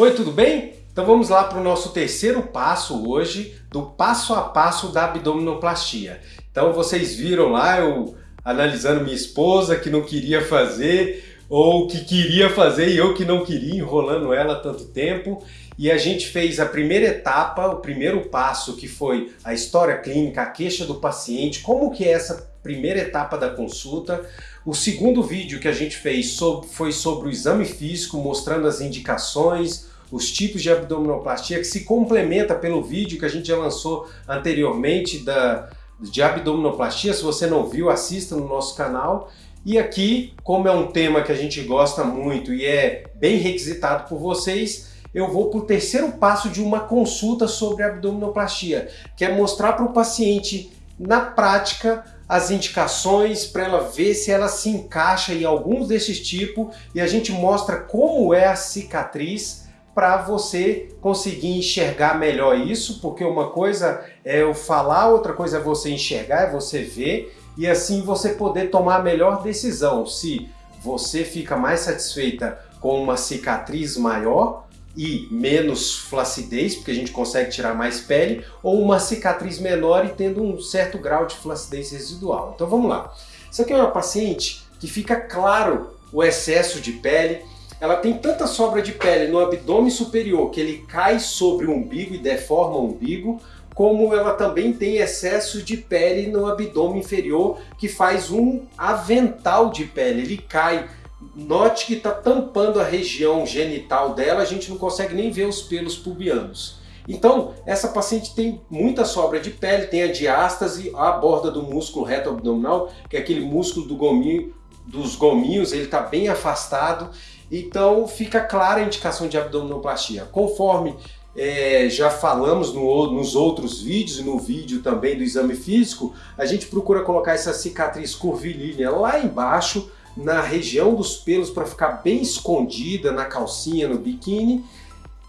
Oi, tudo bem? Então vamos lá para o nosso terceiro passo hoje, do passo a passo da abdominoplastia. Então vocês viram lá eu analisando minha esposa que não queria fazer, ou que queria fazer e eu que não queria, enrolando ela tanto tempo. E a gente fez a primeira etapa, o primeiro passo, que foi a história clínica, a queixa do paciente, como que é essa primeira etapa da consulta. O segundo vídeo que a gente fez foi sobre o exame físico, mostrando as indicações, os tipos de abdominoplastia, que se complementa pelo vídeo que a gente já lançou anteriormente da, de abdominoplastia. Se você não viu, assista no nosso canal. E aqui, como é um tema que a gente gosta muito e é bem requisitado por vocês, eu vou para o terceiro passo de uma consulta sobre abdominoplastia, que é mostrar para o paciente, na prática, as indicações para ela ver se ela se encaixa em alguns desses tipos e a gente mostra como é a cicatriz para você conseguir enxergar melhor isso, porque uma coisa é eu falar, outra coisa é você enxergar, é você ver, e assim você poder tomar a melhor decisão, se você fica mais satisfeita com uma cicatriz maior e menos flacidez, porque a gente consegue tirar mais pele, ou uma cicatriz menor e tendo um certo grau de flacidez residual. Então vamos lá. Isso aqui é uma paciente que fica claro o excesso de pele, ela tem tanta sobra de pele no abdômen superior que ele cai sobre o umbigo e deforma o umbigo, como ela também tem excesso de pele no abdômen inferior que faz um avental de pele, ele cai. Note que está tampando a região genital dela, a gente não consegue nem ver os pelos pubianos. Então, essa paciente tem muita sobra de pele, tem a diástase, a borda do músculo reto abdominal, que é aquele músculo do gominho, dos gominhos, ele está bem afastado então fica clara a indicação de abdominoplastia. Conforme é, já falamos no, nos outros vídeos, no vídeo também do exame físico, a gente procura colocar essa cicatriz curvilínea lá embaixo, na região dos pelos, para ficar bem escondida na calcinha, no biquíni,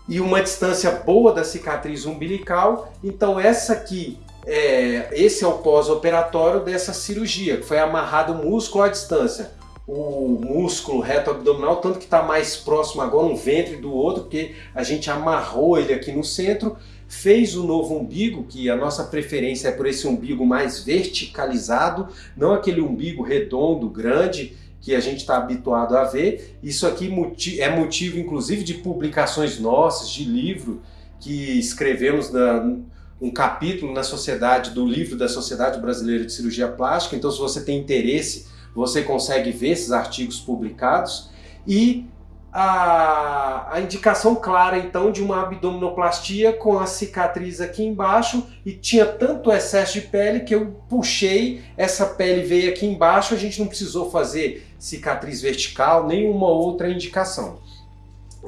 e uma distância boa da cicatriz umbilical. Então essa aqui, é, esse é o pós-operatório dessa cirurgia, que foi amarrado o músculo à distância o músculo reto abdominal, tanto que está mais próximo agora um ventre do outro, porque a gente amarrou ele aqui no centro, fez o novo umbigo, que a nossa preferência é por esse umbigo mais verticalizado, não aquele umbigo redondo, grande, que a gente está habituado a ver. Isso aqui é motivo, inclusive, de publicações nossas, de livro, que escrevemos na, um capítulo na sociedade, do livro da Sociedade Brasileira de Cirurgia Plástica, então se você tem interesse você consegue ver esses artigos publicados e a, a, indicação clara então de uma abdominoplastia com a cicatriz aqui embaixo e tinha tanto excesso de pele que eu puxei, essa pele veio aqui embaixo, a gente não precisou fazer cicatriz vertical, nenhuma outra indicação,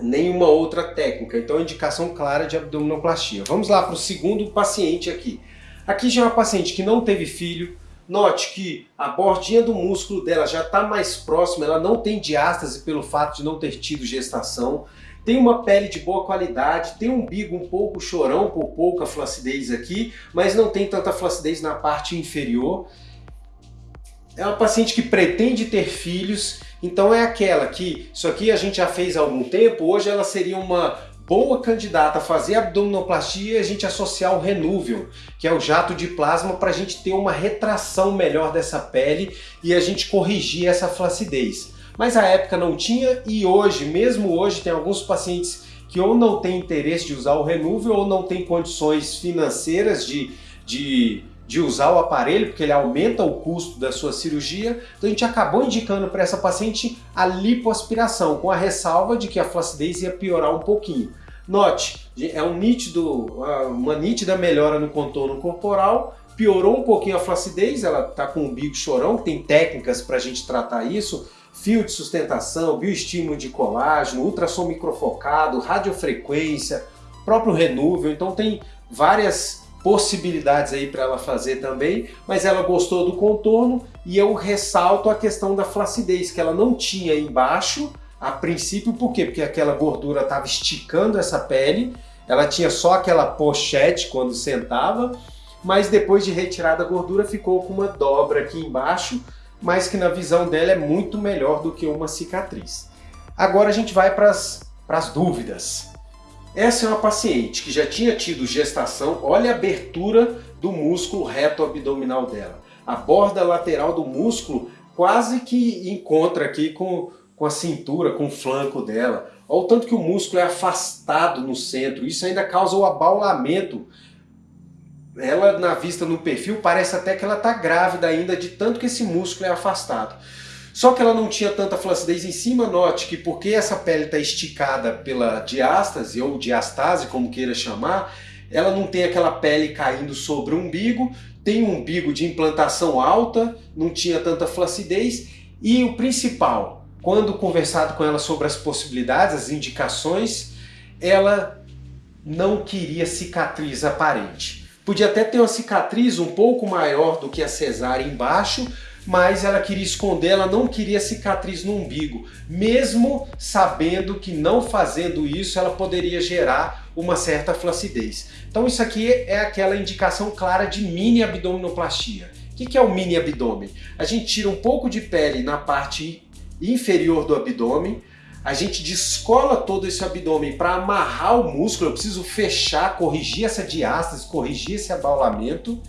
nenhuma outra técnica, então indicação clara de abdominoplastia. Vamos lá para o segundo paciente aqui. Aqui já é uma paciente que não teve filho, Note que a bordinha do músculo dela já está mais próxima, ela não tem diástase pelo fato de não ter tido gestação, tem uma pele de boa qualidade, tem um umbigo um pouco chorão, por pouca flacidez aqui, mas não tem tanta flacidez na parte inferior. É uma paciente que pretende ter filhos, então é aquela que, isso aqui a gente já fez há algum tempo, hoje ela seria uma boa candidata a fazer abdominoplastia e a gente associar o Renúvel, que é o jato de plasma, para a gente ter uma retração melhor dessa pele e a gente corrigir essa flacidez. Mas a época não tinha e hoje, mesmo hoje, tem alguns pacientes que ou não têm interesse de usar o Renúvel ou não têm condições financeiras de, de, de usar o aparelho, porque ele aumenta o custo da sua cirurgia. Então a gente acabou indicando para essa paciente a lipoaspiração, com a ressalva de que a flacidez ia piorar um pouquinho. Note, é um nítido, uma nítida melhora no contorno corporal, piorou um pouquinho a flacidez, ela está com o bico chorão, tem técnicas para a gente tratar isso, fio de sustentação, bioestímulo de colágeno, ultrassom microfocado, radiofrequência, próprio renúvel, então tem várias possibilidades aí para ela fazer também, mas ela gostou do contorno e eu ressalto a questão da flacidez, que ela não tinha embaixo, a princípio, por quê? Porque aquela gordura estava esticando essa pele, ela tinha só aquela pochete quando sentava, mas depois de retirada a gordura ficou com uma dobra aqui embaixo, mas que na visão dela é muito melhor do que uma cicatriz. Agora a gente vai para as dúvidas. Essa é uma paciente que já tinha tido gestação, olha a abertura do músculo reto abdominal dela. A borda lateral do músculo quase que encontra aqui com, com a cintura, com o flanco dela. Olha o tanto que o músculo é afastado no centro, isso ainda causa o abaulamento. Ela na vista no perfil parece até que ela está grávida ainda de tanto que esse músculo é afastado. Só que ela não tinha tanta flacidez em cima, note que porque essa pele está esticada pela diástase ou diastase, como queira chamar, ela não tem aquela pele caindo sobre o umbigo, tem um umbigo de implantação alta, não tinha tanta flacidez e o principal, quando conversado com ela sobre as possibilidades, as indicações, ela não queria cicatriz aparente. Podia até ter uma cicatriz um pouco maior do que a cesárea embaixo, mas ela queria esconder, ela não queria cicatriz no umbigo, mesmo sabendo que não fazendo isso ela poderia gerar uma certa flacidez. Então isso aqui é aquela indicação clara de mini abdominoplastia. O que é o mini abdômen? A gente tira um pouco de pele na parte inferior do abdômen, a gente descola todo esse abdômen para amarrar o músculo, eu preciso fechar, corrigir essa diástase, corrigir esse abaulamento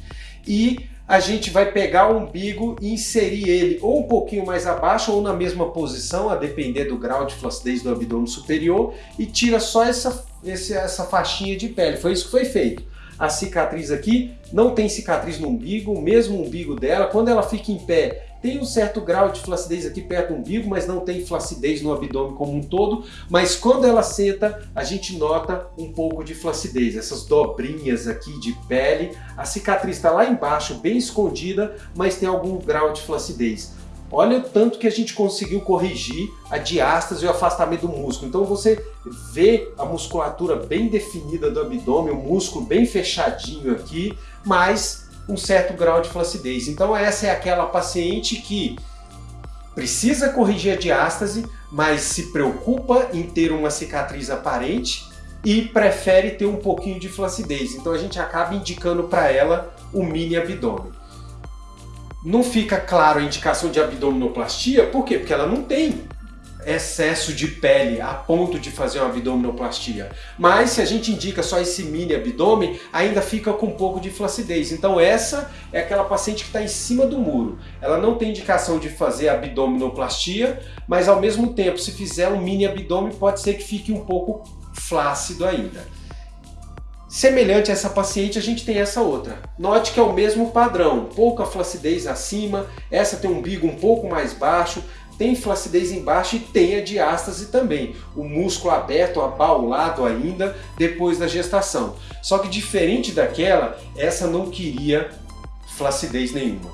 e a gente vai pegar o umbigo e inserir ele ou um pouquinho mais abaixo ou na mesma posição, a depender do grau de flacidez do abdômen superior, e tira só essa, essa faixinha de pele. Foi isso que foi feito. A cicatriz aqui não tem cicatriz no umbigo, o mesmo umbigo dela, quando ela fica em pé, tem um certo grau de flacidez aqui perto do umbigo, mas não tem flacidez no abdômen como um todo. Mas quando ela senta, a gente nota um pouco de flacidez. Essas dobrinhas aqui de pele. A cicatriz está lá embaixo, bem escondida, mas tem algum grau de flacidez. Olha o tanto que a gente conseguiu corrigir a diástase e o afastamento do músculo. Então você vê a musculatura bem definida do abdômen, o músculo bem fechadinho aqui, mas um certo grau de flacidez. Então essa é aquela paciente que precisa corrigir a diástase, mas se preocupa em ter uma cicatriz aparente e prefere ter um pouquinho de flacidez. Então a gente acaba indicando para ela o mini abdômen. Não fica claro a indicação de abdominoplastia, por quê? Porque ela não tem excesso de pele a ponto de fazer uma abdominoplastia. Mas se a gente indica só esse mini abdômen, ainda fica com um pouco de flacidez. Então essa é aquela paciente que está em cima do muro. Ela não tem indicação de fazer abdominoplastia, mas ao mesmo tempo, se fizer um mini abdômen, pode ser que fique um pouco flácido ainda. Semelhante a essa paciente, a gente tem essa outra. Note que é o mesmo padrão, pouca flacidez acima, essa tem um umbigo um pouco mais baixo, tem flacidez embaixo e tem a diástase também, o músculo aberto, abaulado ainda depois da gestação. Só que diferente daquela, essa não queria flacidez nenhuma.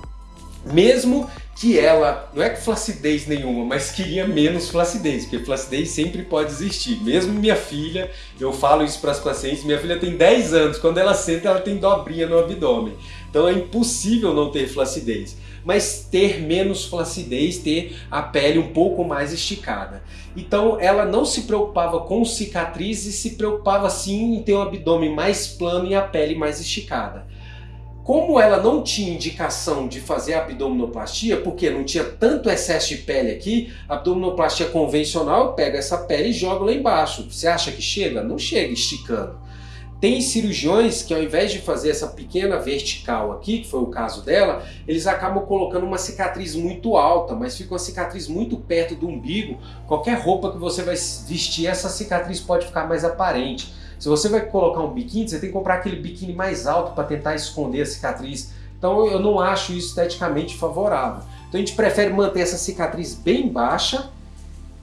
Mesmo que ela, não é que flacidez nenhuma, mas queria menos flacidez, porque flacidez sempre pode existir. Mesmo minha filha, eu falo isso para as pacientes, minha filha tem 10 anos, quando ela senta ela tem dobrinha no abdômen. Então é impossível não ter flacidez mas ter menos flacidez, ter a pele um pouco mais esticada. Então ela não se preocupava com cicatrizes, se preocupava sim em ter um abdômen mais plano e a pele mais esticada. Como ela não tinha indicação de fazer abdominoplastia, porque não tinha tanto excesso de pele aqui, abdominoplastia convencional pega essa pele e joga lá embaixo. Você acha que chega? Não chega esticando. Tem cirurgiões que ao invés de fazer essa pequena vertical aqui, que foi o caso dela, eles acabam colocando uma cicatriz muito alta, mas fica uma cicatriz muito perto do umbigo. Qualquer roupa que você vai vestir, essa cicatriz pode ficar mais aparente. Se você vai colocar um biquíni, você tem que comprar aquele biquíni mais alto para tentar esconder a cicatriz. Então eu não acho isso esteticamente favorável. Então a gente prefere manter essa cicatriz bem baixa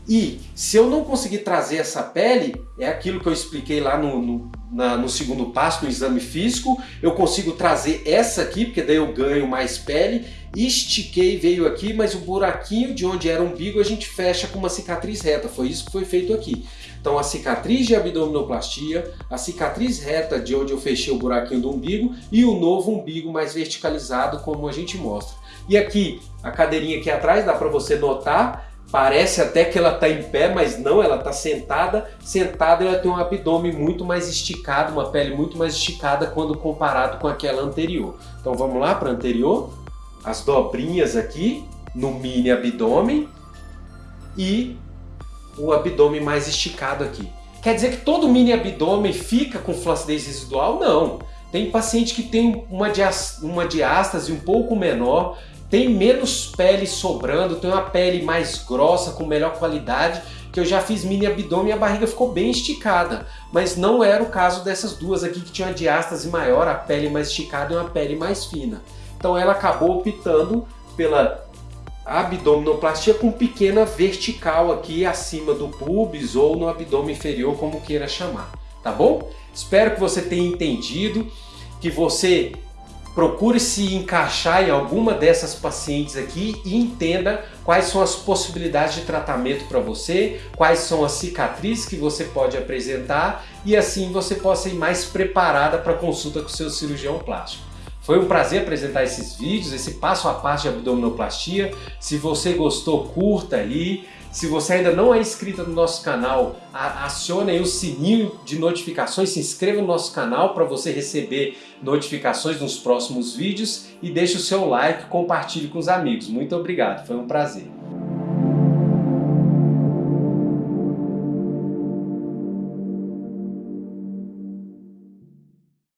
e se eu não conseguir trazer essa pele, é aquilo que eu expliquei lá no, no, na, no, segundo passo, no exame físico, eu consigo trazer essa aqui, porque daí eu ganho mais pele, estiquei, veio aqui, mas o buraquinho de onde era o umbigo a gente fecha com uma cicatriz reta, foi isso que foi feito aqui. Então a cicatriz de abdominoplastia, a cicatriz reta de onde eu fechei o buraquinho do umbigo e o novo umbigo mais verticalizado, como a gente mostra. E aqui, a cadeirinha aqui atrás, dá para você notar, Parece até que ela está em pé, mas não, ela está sentada. Sentada ela tem um abdômen muito mais esticado, uma pele muito mais esticada quando comparado com aquela anterior. Então vamos lá para a anterior. As dobrinhas aqui no mini abdômen e o abdômen mais esticado aqui. Quer dizer que todo mini abdômen fica com flacidez residual? Não. Tem paciente que tem uma, uma diástase um pouco menor, tem menos pele sobrando, tem uma pele mais grossa, com melhor qualidade, que eu já fiz mini abdômen e a barriga ficou bem esticada. Mas não era o caso dessas duas aqui que tinha uma diástase maior, a pele mais esticada e uma pele mais fina. Então ela acabou optando pela abdominoplastia com pequena vertical aqui acima do pubis ou no abdômen inferior, como queira chamar, tá bom? Espero que você tenha entendido, que você procure se encaixar em alguma dessas pacientes aqui e entenda quais são as possibilidades de tratamento para você, quais são as cicatrizes que você pode apresentar e assim você possa ir mais preparada para consulta com o seu cirurgião plástico. Foi um prazer apresentar esses vídeos, esse passo a passo de abdominoplastia. Se você gostou, curta aí. Se você ainda não é inscrito no nosso canal, acione aí o sininho de notificações, se inscreva no nosso canal para você receber notificações nos próximos vídeos e deixe o seu like, compartilhe com os amigos. Muito obrigado, foi um prazer.